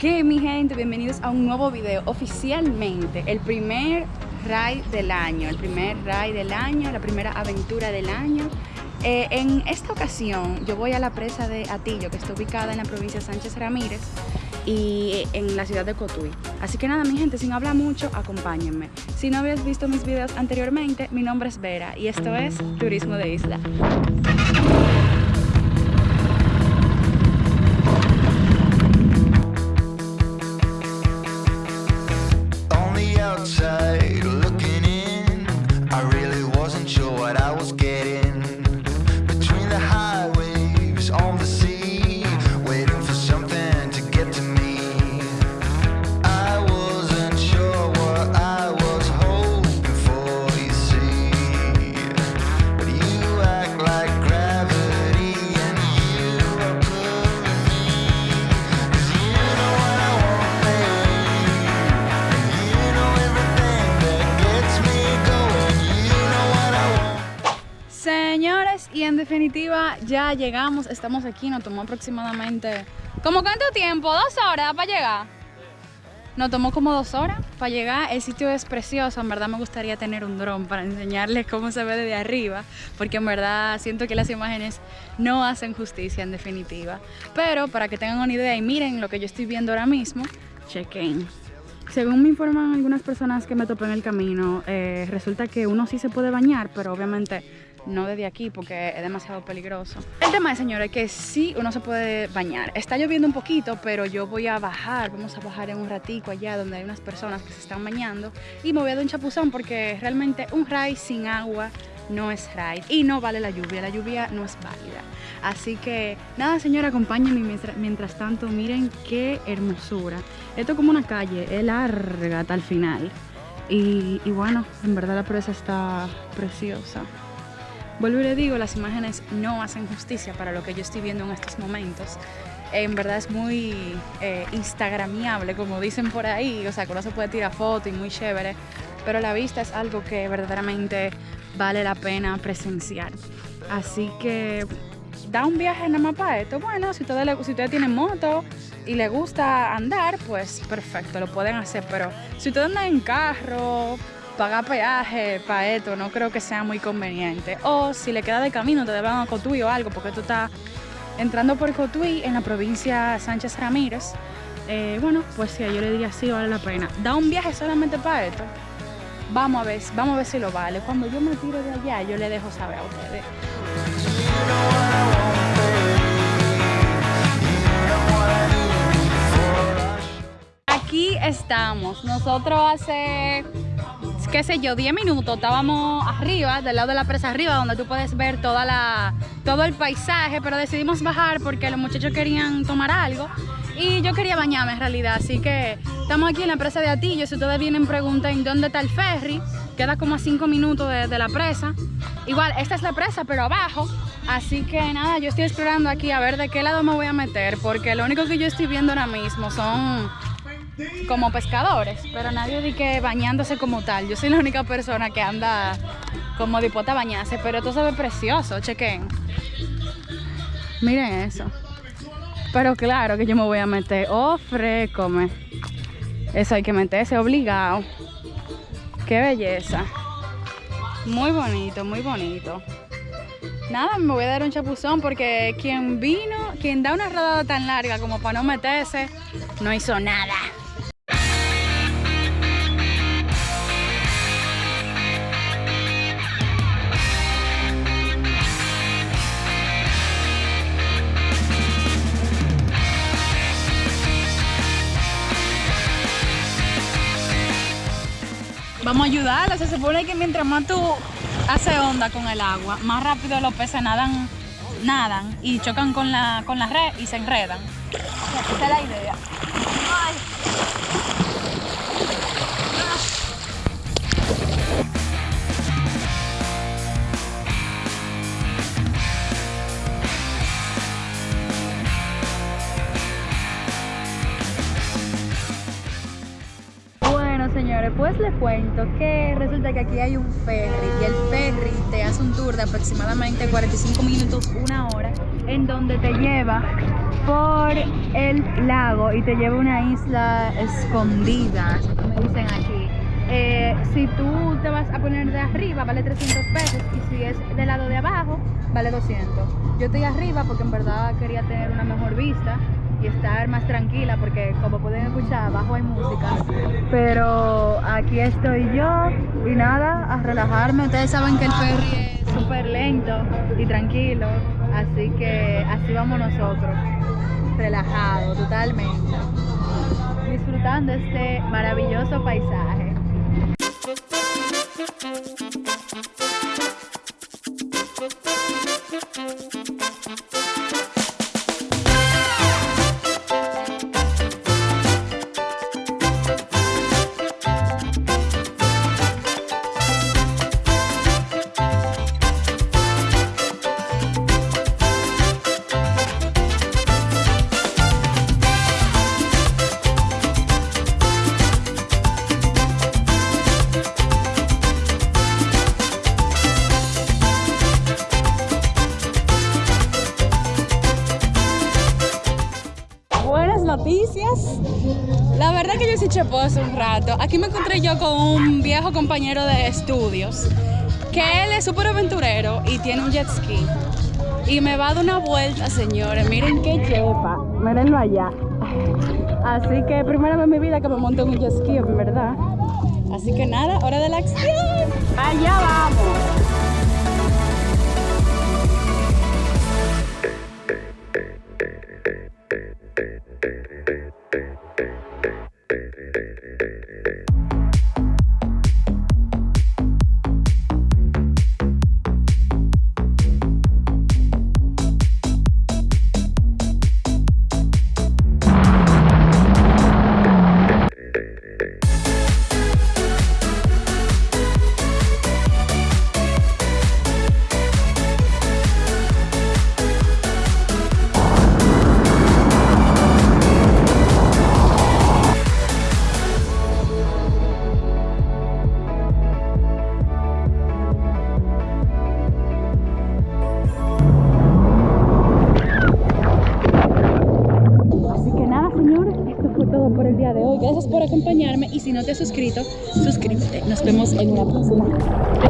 ¿Qué mi gente? Bienvenidos a un nuevo video Oficialmente, el primer ride del año El primer ride del año, la primera aventura del año. Eh, En esta ocasión yo voy a la presa de Atillo Que está ubicada en la provincia de Sánchez Ramírez Y en la ciudad de Cotuí. Así que nada mi gente, sin hablar mucho, acompáñenme. Si no habías visto mis videos anteriormente, mi nombre es Vera Y esto es Turismo de Isla definitiva ya llegamos, estamos aquí, nos tomó aproximadamente... ¿Como cuánto tiempo? ¿Dos horas para llegar? Nos tomó como dos horas para llegar, el sitio es precioso, en verdad me gustaría tener un dron para enseñarles cómo se ve desde arriba, porque en verdad siento que las imágenes no hacen justicia en definitiva. Pero para que tengan una idea y miren lo que yo estoy viendo ahora mismo, chequen. Según me informan algunas personas que me topé en el camino, eh, resulta que uno sí se puede bañar, pero obviamente no desde aquí porque es demasiado peligroso. El tema es, señores, que sí uno se puede bañar. Está lloviendo un poquito, pero yo voy a bajar, vamos a bajar en un ratico allá donde hay unas personas que se están bañando y me voy a dar un chapuzón porque realmente un ride sin agua no es ride y no vale la lluvia, la lluvia no es válida. Así que nada, señora, acompáñenme mientras, mientras tanto, miren qué hermosura. Esto es como una calle, es larga hasta el final. Y, y bueno, en verdad la presa está preciosa. Vuelvo y le digo, las imágenes no hacen justicia para lo que yo estoy viendo en estos momentos. En verdad es muy eh, instagramiable, como dicen por ahí, o sea, que uno se puede tirar fotos y muy chévere, pero la vista es algo que verdaderamente vale la pena presenciar. Así que da un viaje en la para esto. Bueno, si ustedes, si tienen moto y les gusta andar, pues perfecto, lo pueden hacer, pero si ustedes andan en carro, pagar peaje para esto no creo que sea muy conveniente. O si le queda de camino, te deben a Cotuí o algo, porque tú estás entrando por Cotuí en la provincia Sánchez Ramírez. Eh, bueno, pues sí, yo le diría sí, vale la pena. Da un viaje solamente para esto. Vamos a ver, vamos a ver si lo vale. Cuando yo me tiro de allá, yo le dejo saber a ustedes. Aquí estamos. Nosotros hace qué sé yo, 10 minutos estábamos arriba, del lado de la presa arriba, donde tú puedes ver toda la, todo el paisaje, pero decidimos bajar porque los muchachos querían tomar algo. Y yo quería bañarme en realidad, así que estamos aquí en la presa de Atillo, si ustedes vienen pregunten dónde está el ferry, queda como a 5 minutos de, la presa, igual esta es la presa pero abajo, así que nada, yo estoy explorando aquí a ver de qué lado me voy a meter, porque lo único que yo estoy viendo ahora mismo son como pescadores, pero nadie di que bañándose como tal. Yo soy la única persona que anda como dispuesta a bañarse, pero esto se ve precioso, chequen. Miren eso. Pero claro que yo me voy a meter. Oh, frécome. Eso hay que meterse obligado. Qué belleza. Muy bonito, muy bonito. Nada, me voy a dar un chapuzón porque quien vino, quien da una rodada tan larga como para no meterse, no hizo nada. Ayudarla, se supone que mientras más tú haces onda con el agua, más rápido los peces nadan, nadan y chocan con la, con la red y se enredan. Esa es la idea. señores, pues les cuento que resulta que aquí hay un ferry y el ferry te hace un tour de aproximadamente 45 minutos, una hora, en donde te lleva por el lago y te lleva a una isla escondida, como dicen aquí. Eh, si tú te vas a poner de arriba, vale 300 pesos. Y si es del lado de abajo, vale 200. Yo estoy arriba porque en verdad quería tener una mejor vista y estar más tranquila porque como pueden escuchar abajo hay música. Pero aquí estoy yo y nada a relajarme. Ustedes saben que el ferry es súper lento y tranquilo así que así vamos nosotros relajados totalmente disfrutando este maravilloso paisaje noticias. La verdad que yo sí chepo hace un rato. Aquí me encontré yo con un viejo compañero de estudios que él es súper aventurero y tiene un jet ski. Y me va a dar una vuelta, señores. Miren qué chepa. Mírenlo allá. Así que primera vez en mi vida que me monto en un jet ski, en verdad. Así que nada, hora de la acción. Allá vamos. Si no te has suscrito, suscríbete. Nos vemos en una próxima.